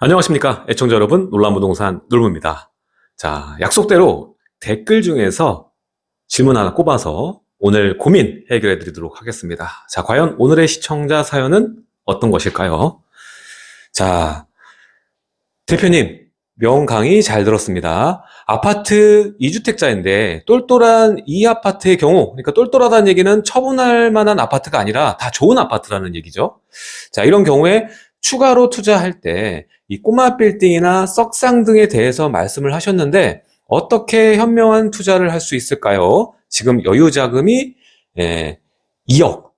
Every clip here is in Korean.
안녕하십니까? 애청자 여러분 놀란부동산 놀무입니다. 자 약속대로 댓글 중에서 질문 하나 꼽아서 오늘 고민 해결해 드리도록 하겠습니다. 자 과연 오늘의 시청자 사연은 어떤 것일까요? 자 대표님 명강의 잘 들었습니다. 아파트 2주택자인데 똘똘한 이 아파트의 경우 그러니까 똘똘하다는 얘기는 처분할 만한 아파트가 아니라 다 좋은 아파트라는 얘기죠. 자 이런 경우에 추가로 투자할 때 이 꼬마 빌딩이나 썩상 등에 대해서 말씀을 하셨는데 어떻게 현명한 투자를 할 수 있을까요? 지금 여유 자금이 예, 2억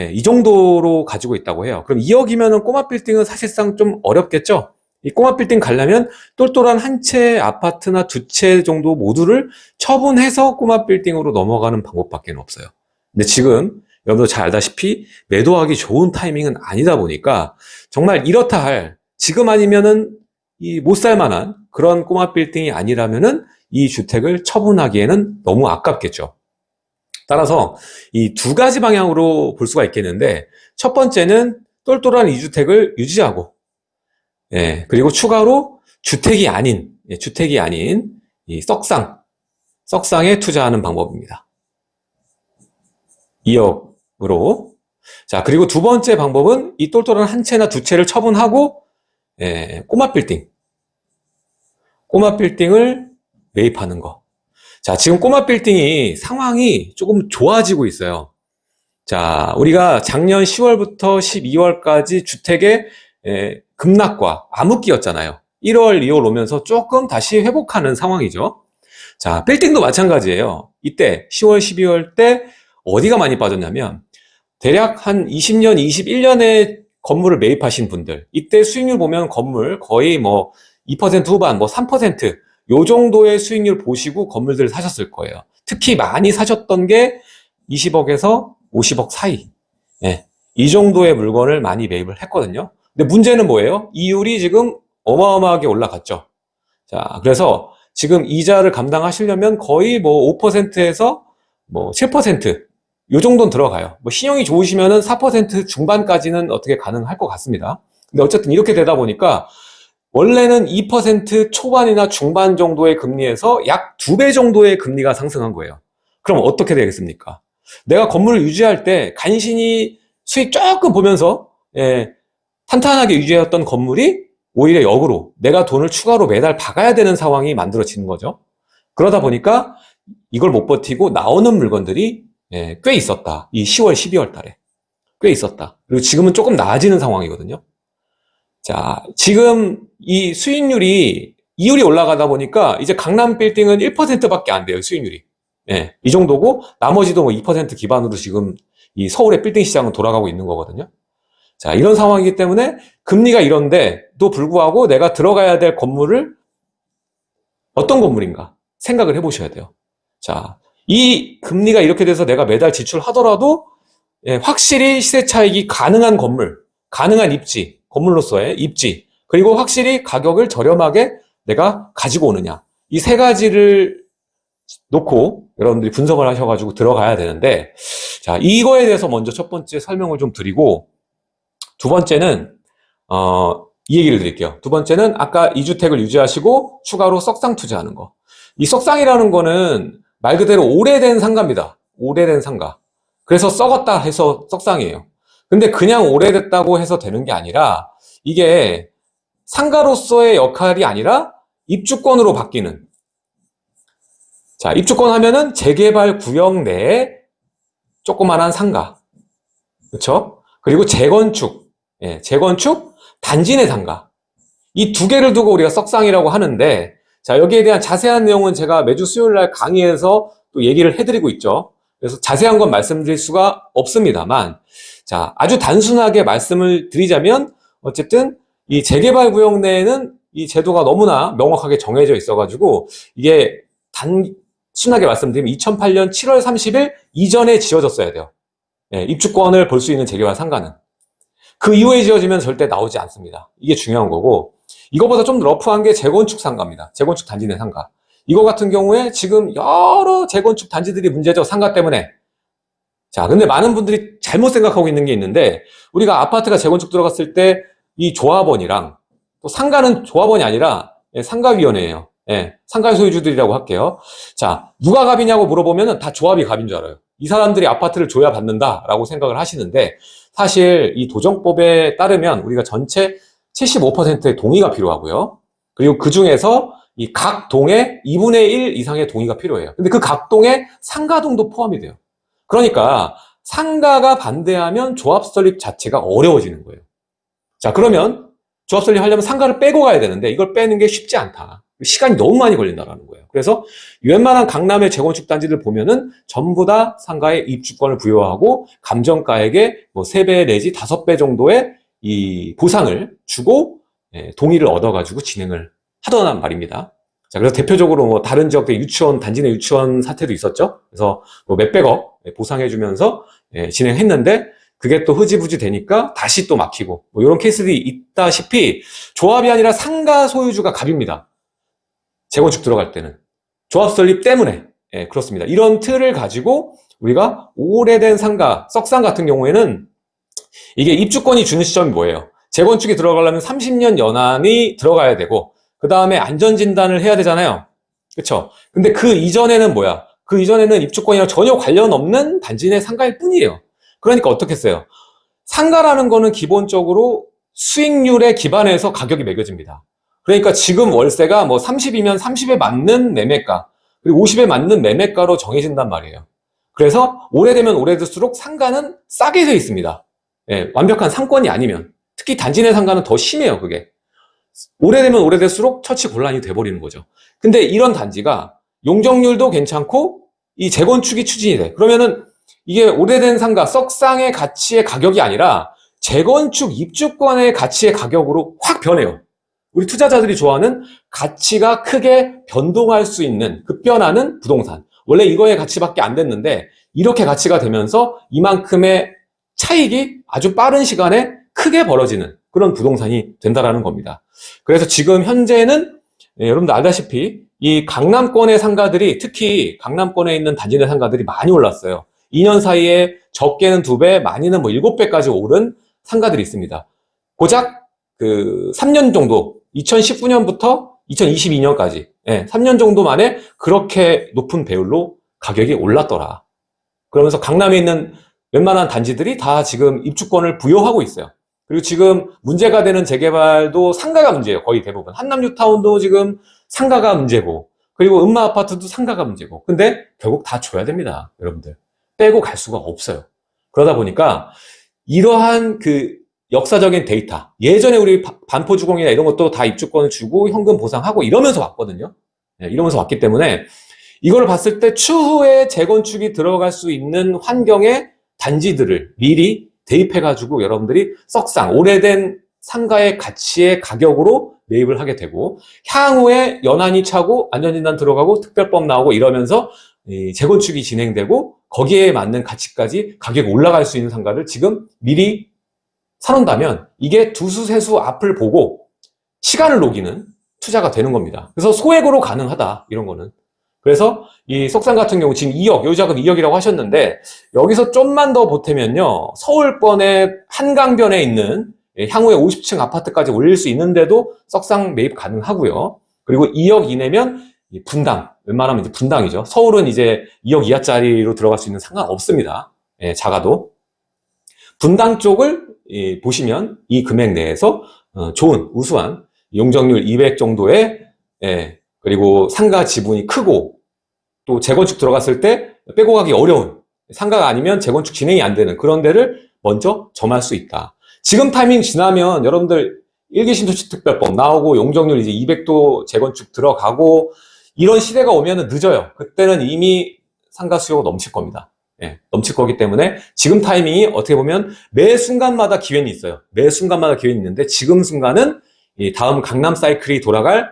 예, 이 정도로 가지고 있다고 해요. 그럼 2억이면 꼬마 빌딩은 사실상 좀 어렵겠죠? 이 꼬마 빌딩 가려면 똘똘한 한 채 아파트나 두 채 정도 모두를 처분해서 꼬마 빌딩으로 넘어가는 방법밖에 없어요. 근데 지금 여러분도 잘 알다시피 매도하기 좋은 타이밍은 아니다 보니까 정말 이렇다 할 지금 아니면은 이 못 살 만한 그런 꼬마 빌딩이 아니라면은 이 주택을 처분하기에는 너무 아깝겠죠. 따라서 이 두 가지 방향으로 볼 수가 있겠는데 첫 번째는 똘똘한 이 주택을 유지하고 예, 그리고 추가로 주택이 아닌 예, 주택이 아닌 이 썩상 썩상에 투자하는 방법입니다. 2억 으로 자 그리고 두 번째 방법은 이 똘똘한 한 채나 두 채를 처분하고 예, 꼬마 빌딩 꼬마 빌딩을 매입하는 거. 자, 지금 꼬마 빌딩이 상황이 조금 좋아지고 있어요. 자, 우리가 작년 10월부터 12월까지 주택의 예, 급락과 암흑기였잖아요. 1월, 2월 오면서 조금 다시 회복하는 상황이죠. 자, 빌딩도 마찬가지예요. 이때 10월, 12월 때 어디가 많이 빠졌냐면 대략 한 20년, 21년에 건물을 매입하신 분들 이때 수익률 보면 건물 거의 뭐 2% 후반 뭐 3%요 정도의 수익률 보시고 건물들을 사셨을 거예요. 특히 많이 사셨던 게 20억에서 50억 사이. 네, 이 정도의 물건을 많이 매입을 했거든요. 근데 문제는 뭐예요? 이율이 지금 어마어마하게 올라갔죠. 자 그래서 지금 이자를 감당하시려면 거의 뭐 5%에서 뭐 7% 요 정도는 들어가요. 뭐 신용이 좋으시면은 4% 중반까지는 어떻게 가능할 것 같습니다. 근데 어쨌든 이렇게 되다 보니까 원래는 2% 초반이나 중반 정도의 금리에서 약 두 배 정도의 금리가 상승한 거예요. 그럼 어떻게 되겠습니까? 내가 건물을 유지할 때 간신히 수익 조금 보면서 예, 탄탄하게 유지했던 건물이 오히려 역으로 내가 돈을 추가로 매달 박아야 되는 상황이 만들어지는 거죠. 그러다 보니까 이걸 못 버티고 나오는 물건들이 예, 꽤 있었다. 이 10월, 12월 달에. 꽤 있었다. 그리고 지금은 조금 나아지는 상황이거든요. 자, 지금 이 수익률이, 이율이 올라가다 보니까 이제 강남 빌딩은 1%밖에 안 돼요, 수익률이. 예, 이 정도고 나머지도 뭐 2% 기반으로 지금 이 서울의 빌딩 시장은 돌아가고 있는 거거든요. 자, 이런 상황이기 때문에 금리가 이런데도 불구하고 내가 들어가야 될 건물을 어떤 건물인가 생각을 해 보셔야 돼요. 자, 이 금리가 이렇게 돼서 내가 매달 지출하더라도 예, 확실히 시세 차익이 가능한 건물, 가능한 입지, 건물로서의 입지, 그리고 확실히 가격을 저렴하게 내가 가지고 오느냐. 이 세 가지를 놓고 여러분들이 분석을 하셔가지고 들어가야 되는데, 자, 이거에 대해서 먼저 첫 번째 설명을 좀 드리고, 두 번째는, 어, 이 얘기를 드릴게요. 두 번째는 아까 이주택을 유지하시고 추가로 썩상 투자하는 거. 이 썩상이라는 거는 말 그대로 오래된 상가입니다. 오래된 상가. 그래서 썩었다 해서 썩상이에요. 근데 그냥 오래됐다고 해서 되는 게 아니라 이게 상가로서의 역할이 아니라 입주권으로 바뀌는 자 입주권 하면은 재개발 구역 내에 조그만한 상가 그렇죠? 그리고 재건축 예, 재건축 단지 내 상가 이 두 개를 두고 우리가 썩상이라고 하는데 자, 여기에 대한 자세한 내용은 제가 매주 수요일 날 강의에서 또 얘기를 해드리고 있죠. 그래서 자세한 건 말씀드릴 수가 없습니다만, 자, 아주 단순하게 말씀을 드리자면, 어쨌든 이 재개발 구역 내에는 이 제도가 너무나 명확하게 정해져 있어가지고, 이게 단순하게 말씀드리면 2008년 7월 30일 이전에 지어졌어야 돼요. 예, 입주권을 볼 수 있는 재개발 상가는. 그 이후에 지어지면 절대 나오지 않습니다. 이게 중요한 거고, 이거보다 좀 러프한 게 재건축 상가입니다. 재건축 단지 내 상가. 이거 같은 경우에 지금 여러 재건축 단지들이 문제죠. 상가 때문에. 자, 근데 많은 분들이 잘못 생각하고 있는 게 있는데 우리가 아파트가 재건축 들어갔을 때 이 조합원이랑 또 상가는 조합원이 아니라 예, 상가위원회예요. 예, 상가 소유주들이라고 할게요. 자, 누가 갑이냐고 물어보면 다 조합이 갑인 줄 알아요. 이 사람들이 아파트를 줘야 받는다라고 생각을 하시는데 사실 이 도정법에 따르면 우리가 전체 75%의 동의가 필요하고요. 그리고 그 중에서 이 각 동에 2분의 1 이상의 동의가 필요해요. 근데 그 각 동에 상가동도 포함이 돼요. 그러니까 상가가 반대하면 조합 설립 자체가 어려워지는 거예요. 자, 그러면 조합 설립하려면 상가를 빼고 가야 되는데 이걸 빼는 게 쉽지 않다. 시간이 너무 많이 걸린다라는 거예요. 그래서 웬만한 강남의 재건축 단지들 보면은 전부 다 상가에 입주권을 부여하고 감정가액의 뭐 3배 내지 5배 정도의 이 보상을 주고 예, 동의를 얻어가지고 진행을 하더란 말입니다. 자, 그래서 대표적으로 뭐 다른 지역들 유치원, 단지 내 유치원 사태도 있었죠. 그래서 뭐 몇백억 보상해주면서 예, 진행했는데 그게 또 흐지부지 되니까 다시 또 막히고 뭐 이런 케이스들이 있다시피 조합이 아니라 상가 소유주가 갑입니다. 재건축 들어갈 때는 조합 설립 때문에 예, 그렇습니다. 이런 틀을 가지고 우리가 오래된 상가, 썩상 같은 경우에는 이게 입주권이 주는 시점이 뭐예요? 재건축이 들어가려면 30년 연한이 들어가야 되고 그 다음에 안전진단을 해야 되잖아요. 그쵸? 근데 그 이전에는 뭐야? 그 이전에는 입주권이랑 전혀 관련 없는 단지 내 상가일 뿐이에요. 그러니까 어떻게 했어요? 상가라는 거는 기본적으로 수익률에 기반해서 가격이 매겨집니다. 그러니까 지금 월세가 뭐 30이면 30에 맞는 매매가, 그리고 50에 맞는 매매가로 정해진단 말이에요. 그래서 오래되면 오래될수록 상가는 싸게 돼 있습니다. 예, 완벽한 상권이 아니면. 특히 단지 내 상가는 더 심해요, 그게. 오래되면 오래될수록 처치 곤란이 돼버리는 거죠. 근데 이런 단지가 용적률도 괜찮고 이 재건축이 추진이 돼. 그러면은 이게 오래된 상가, 썩상의 가치의 가격이 아니라 재건축 입주권의 가치의 가격으로 확 변해요. 우리 투자자들이 좋아하는 가치가 크게 변동할 수 있는 급변하는 부동산. 원래 이거의 가치밖에 안 됐는데 이렇게 가치가 되면서 이만큼의 차익이 아주 빠른 시간에 크게 벌어지는 그런 부동산이 된다라는 겁니다. 그래서 지금 현재는 예, 여러분들 알다시피 이 강남권의 상가들이 특히 강남권에 있는 단지 내 상가들이 많이 올랐어요. 2년 사이에 적게는 2배, 많이는 뭐 7배까지 오른 상가들이 있습니다. 고작 그 3년 정도, 2019년부터 2022년까지 예, 3년 정도 만에 그렇게 높은 배율로 가격이 올랐더라. 그러면서 강남에 있는 웬만한 단지들이 다 지금 입주권을 부여하고 있어요. 그리고 지금 문제가 되는 재개발도 상가가 문제예요. 거의 대부분. 한남 뉴타운도 지금 상가가 문제고 그리고 음마 아파트도 상가가 문제고 근데 결국 다 줘야 됩니다. 여러분들. 빼고 갈 수가 없어요. 그러다 보니까 이러한 그 역사적인 데이터 예전에 우리 반포주공이나 이런 것도 다 입주권을 주고 현금 보상하고 이러면서 왔거든요. 네, 이러면서 왔기 때문에 이걸 봤을 때 추후에 재건축이 들어갈 수 있는 환경의 단지들을 미리 대입해가지고 여러분들이 썩상 오래된 상가의 가치의 가격으로 매입을 하게 되고 향후에 연한이 차고 안전진단 들어가고 특별법 나오고 이러면서 재건축이 진행되고 거기에 맞는 가치까지 가격이 올라갈 수 있는 상가를 지금 미리 사놓는다면 이게 두수 세수 앞을 보고 시간을 녹이는 투자가 되는 겁니다. 그래서 소액으로 가능하다 이런 거는 그래서 이 석산 같은 경우 지금 2억, 요 자금 2억이라고 하셨는데 여기서 좀만 더 보태면요. 서울권의 한강변에 있는 향후에 50층 아파트까지 올릴 수 있는데도 석상 매입 가능하고요. 그리고 2억 이내면 분당, 웬만하면 이제 분당이죠. 서울은 이제 2억 이하짜리로 들어갈 수 있는 상관 없습니다. 예, 작아도. 분당 쪽을 예, 보시면 이 금액 내에서 어, 좋은, 우수한 용적률 200 정도의 예, 그리고 상가 지분이 크고 또 재건축 들어갔을 때 빼고 가기 어려운 상가가 아니면 재건축 진행이 안 되는 그런 데를 먼저 점할 수 있다. 지금 타이밍 지나면 여러분들 일기 신도시특별법 나오고 용적률 이제 200도 재건축 들어가고 이런 시대가 오면 늦어요. 그때는 이미 상가 수요가 넘칠 겁니다. 예, 넘칠 거기 때문에 지금 타이밍이 어떻게 보면 매 순간마다 기회는 있어요. 매 순간마다 기회는 있는데 지금 순간은 다음 강남 사이클이 돌아갈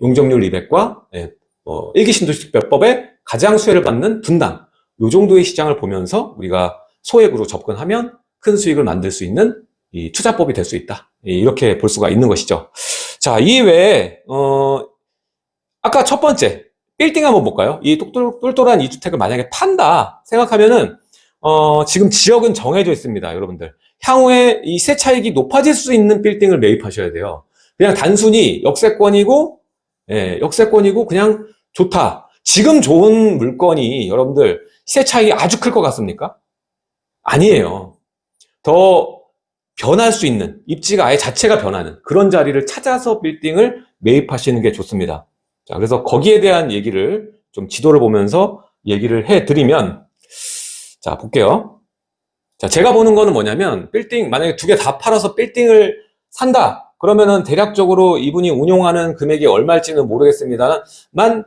용적률 200과 예, 어, 일기 신도시특별법에 가장 수혜를 받는 분당 요 정도의 시장을 보면서 우리가 소액으로 접근하면 큰 수익을 만들 수 있는 이 투자법이 될 수 있다. 이렇게 볼 수가 있는 것이죠. 자, 이외에 어, 아까 첫 번째 빌딩 한번 볼까요? 이 똘똘한 이 주택을 만약에 판다 생각하면은 어, 지금 지역은 정해져 있습니다, 여러분들. 향후에 이 세차익이 높아질 수 있는 빌딩을 매입하셔야 돼요. 그냥 단순히 역세권이고, 예, 역세권이고 그냥 좋다. 지금 좋은 물건이 여러분들 시세 차이 아주 클 것 같습니까? 아니에요. 더 변할 수 있는 입지가 아예 자체가 변하는 그런 자리를 찾아서 빌딩을 매입하시는 게 좋습니다. 자, 그래서 거기에 대한 얘기를 좀 지도를 보면서 얘기를 해 드리면 자, 볼게요. 자, 제가 보는 거는 뭐냐면 빌딩 만약에 두 개 다 팔아서 빌딩을 산다. 그러면은 대략적으로 이분이 운용하는 금액이 얼마일지는 모르겠습니다만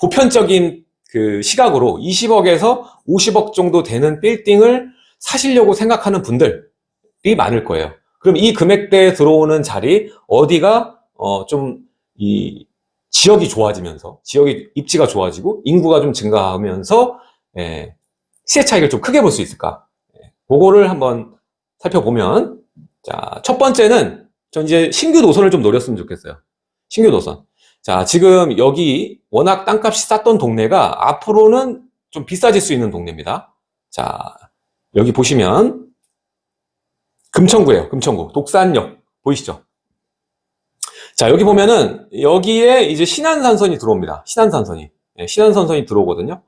보편적인 그 시각으로 20억에서 50억 정도 되는 빌딩을 사시려고 생각하는 분들이 많을 거예요. 그럼 이 금액대에 들어오는 자리 어디가 어 좀 이 지역이 좋아지면서 지역의 입지가 좋아지고 인구가 좀 증가하면서 예, 시세 차익을 좀 크게 볼 수 있을까? 예, 그거를 한번 살펴보면 자, 첫 번째는 전 이제 신규 노선을 좀 노렸으면 좋겠어요. 신규 노선. 자, 지금 여기 워낙 땅값이 쌌던 동네가 앞으로는 좀 비싸질 수 있는 동네입니다. 자, 여기 보시면 금천구예요. 금천구. 독산역. 보이시죠? 자, 여기 보면은 여기에 이제 신안산선이 들어옵니다. 신안산선이. 네, 신안산선이 들어오거든요.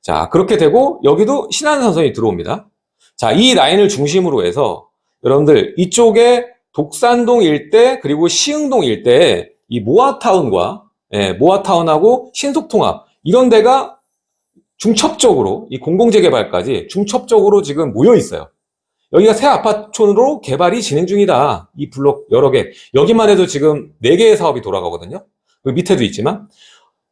자, 그렇게 되고 여기도 신안산선이 들어옵니다. 자, 이 라인을 중심으로 해서 여러분들 이쪽에 독산동 일대 그리고 시흥동 일대에 이 모아타운과 예, 모아타운하고 신속통합 이런 데가 중첩적으로 이 공공재개발까지 중첩적으로 지금 모여 있어요. 여기가 새 아파트촌으로 개발이 진행 중이다. 이 블록 여러 개. 여기만 해도 지금 4개의 사업이 돌아가거든요. 그 밑에도 있지만.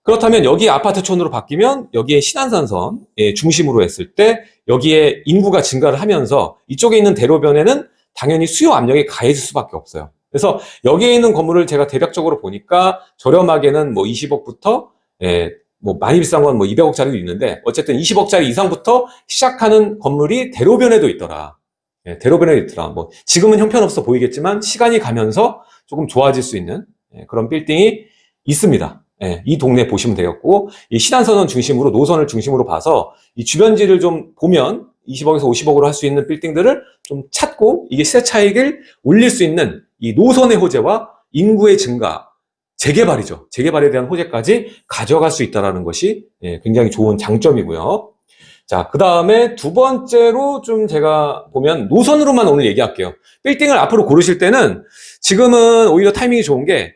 그렇다면 여기 아파트촌으로 바뀌면 여기에 신안산선 예, 중심으로 했을 때 여기에 인구가 증가를 하면서 이쪽에 있는 대로변에는 당연히 수요 압력이 가해질 수밖에 없어요. 그래서 여기에 있는 건물을 제가 대략적으로 보니까 저렴하게는 뭐 20억부터 예, 뭐 많이 비싼 건 뭐 200억짜리도 있는데 어쨌든 20억짜리 이상부터 시작하는 건물이 대로변에도 있더라. 예, 대로변에 있더라. 뭐 지금은 형편없어 보이겠지만 시간이 가면서 조금 좋아질 수 있는 예, 그런 빌딩이 있습니다. 예, 이 동네 보시면 되겠고 이 신안선원 중심으로 노선을 중심으로 봐서 이 주변지를 좀 보면 20억에서 50억으로 할 수 있는 빌딩들을 좀 찾고 이게 시세 차익을 올릴 수 있는 이 노선의 호재와 인구의 증가, 재개발이죠. 재개발에 대한 호재까지 가져갈 수 있다는 것이 예, 굉장히 좋은 장점이고요. 자, 그 다음에 두 번째로 좀 제가 보면 노선으로만 오늘 얘기할게요. 빌딩을 앞으로 고르실 때는 지금은 오히려 타이밍이 좋은 게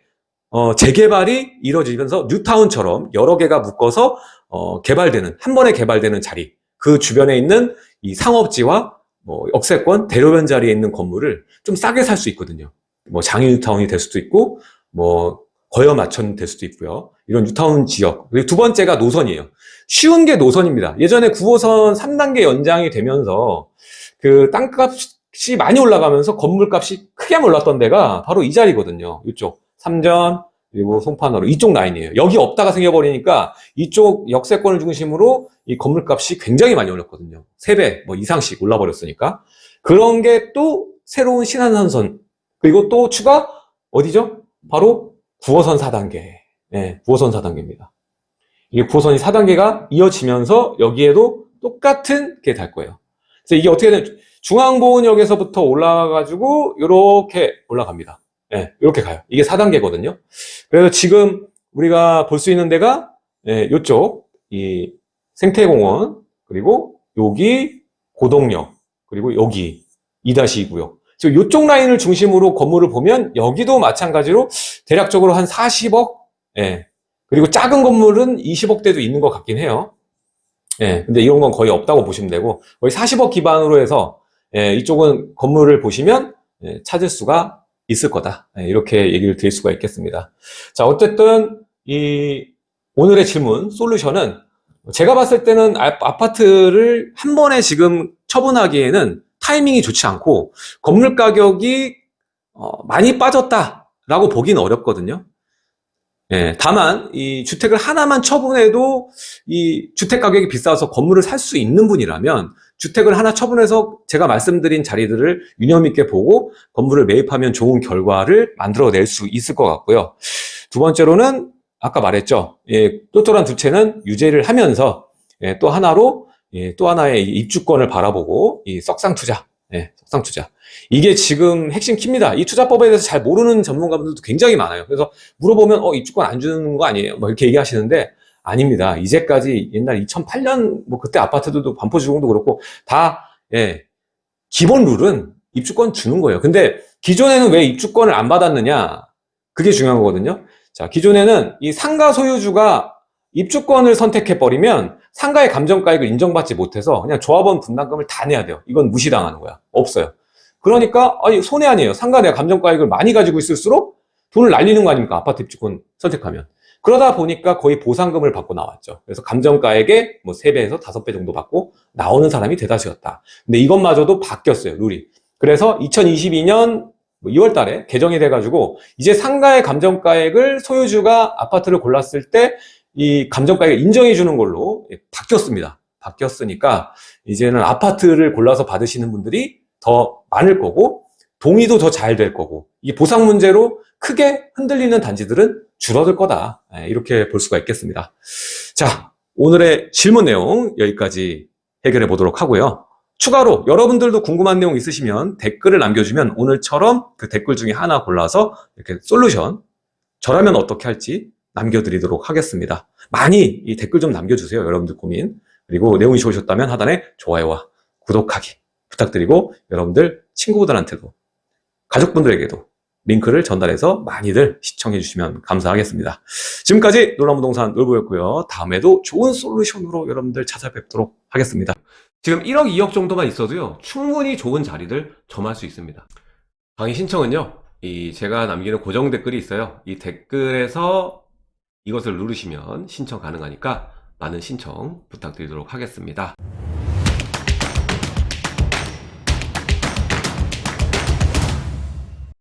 어, 재개발이 이루어지면서 뉴타운처럼 여러 개가 묶어서 어, 개발되는 한 번에 개발되는 자리 그 주변에 있는 이 상업지와 뭐 역세권 대로변 자리에 있는 건물을 좀 싸게 살 수 있거든요. 뭐 장인 뉴타운이 될 수도 있고 뭐 거여 마천 될 수도 있고요. 이런 뉴타운 지역. 그리고 두 번째가 노선이에요. 쉬운 게 노선입니다. 예전에 9호선 3단계 연장이 되면서 그 땅값이 많이 올라가면서 건물값이 크게 몰랐던 데가 바로 이 자리거든요. 이쪽 삼전 그리고 송파노로 이쪽 라인이에요. 여기 없다가 생겨버리니까 이쪽 역세권을 중심으로 이 건물값이 굉장히 많이 올랐거든요. 3배 뭐 이상씩 올라버렸으니까 그런 게 또 새로운 신한선선 그리고 또 추가 어디죠? 바로 9호선 4단계. 네, 9호선 4단계입니다. 이게 9호선이 4단계가 이어지면서 여기에도 똑같은 게 달 거예요. 그래서 이게 어떻게 되면 중앙보은역에서부터 올라가가지고 이렇게 올라갑니다. 네, 이렇게 가요. 이게 4단계거든요. 그래서 지금 우리가 볼 수 있는 데가 네, 이쪽 이 생태공원 그리고 여기 고동역 그리고 여기 2-2 구역 이쪽 라인을 중심으로 건물을 보면 여기도 마찬가지로 대략적으로 한 40억 예. 그리고 작은 건물은 20억대도 있는 것 같긴 해요. 예. 근데 이런 건 거의 없다고 보시면 되고 거의 40억 기반으로 해서 예, 이쪽은 건물을 보시면 예, 찾을 수가 있을 거다. 예, 이렇게 얘기를 드릴 수가 있겠습니다. 자, 어쨌든 이 오늘의 질문 솔루션은 제가 봤을 때는 아파트를 한 번에 지금 처분하기에는 타이밍이 좋지 않고 건물 가격이 어, 많이 빠졌다라고 보기는 어렵거든요. 예, 다만 이 주택을 하나만 처분해도 이 주택 가격이 비싸서 건물을 살 수 있는 분이라면 주택을 하나 처분해서 제가 말씀드린 자리들을 유념 있게 보고 건물을 매입하면 좋은 결과를 만들어낼 수 있을 것 같고요. 두 번째로는 아까 말했죠. 예, 똘똘한 두 채는 유죄를 하면서 예, 또 하나로 예, 또 하나의 입주권을 바라보고 이 석상 투자, 예, 석상 투자 이게 지금 핵심 키입니다. 이 투자법에 대해서 잘 모르는 전문가분들도 굉장히 많아요. 그래서 물어보면 어 입주권 안 주는 거 아니에요? 뭐 이렇게 얘기하시는데 아닙니다. 이제까지 옛날 2008년 뭐 그때 아파트들도 반포주공도 그렇고 다 예, 기본 룰은 입주권 주는 거예요. 근데 기존에는 왜 입주권을 안 받았느냐? 그게 중요한 거거든요. 자, 기존에는 이 상가 소유주가 입주권을 선택해 버리면 상가의 감정가액을 인정받지 못해서 그냥 조합원 분담금을 다 내야 돼요. 이건 무시당하는 거야. 없어요. 그러니까 아니 손해 아니에요. 상가 내가 감정가액을 많이 가지고 있을수록 돈을 날리는 거 아닙니까? 아파트 입주권 선택하면. 그러다 보니까 거의 보상금을 받고 나왔죠. 그래서 감정가액의 뭐 3배에서 5배 정도 받고 나오는 사람이 대다수였다. 근데 이것마저도 바뀌었어요, 룰이. 그래서 2022년 2월 달에 개정이 돼가지고 이제 상가의 감정가액을 소유주가 아파트를 골랐을 때 이 감정가액을 인정해 주는 걸로 바뀌었습니다. 바뀌었으니까 이제는 아파트를 골라서 받으시는 분들이 더 많을 거고 동의도 더 잘 될 거고 이 보상 문제로 크게 흔들리는 단지들은 줄어들 거다. 예, 이렇게 볼 수가 있겠습니다. 자, 오늘의 질문 내용 여기까지 해결해 보도록 하고요. 추가로 여러분들도 궁금한 내용 있으시면 댓글을 남겨주면 오늘처럼 그 댓글 중에 하나 골라서 이렇게 솔루션 저라면 어떻게 할지 남겨드리도록 하겠습니다. 많이 이 댓글 좀 남겨주세요. 여러분들 고민. 그리고 내용이 좋으셨다면 하단에 좋아요와 구독하기 부탁드리고 여러분들 친구들한테도 가족분들에게도 링크를 전달해서 많이들 시청해 주시면 감사하겠습니다. 지금까지 놀라무동산 놀부였고요. 다음에도 좋은 솔루션으로 여러분들 찾아뵙도록 하겠습니다. 지금 1억, 2억 정도만 있어도요. 충분히 좋은 자리들 점할 수 있습니다. 강의 신청은요. 이 제가 남기는 고정 댓글이 있어요. 이 댓글에서 이것을 누르시면 신청 가능하니까 많은 신청 부탁드리도록 하겠습니다.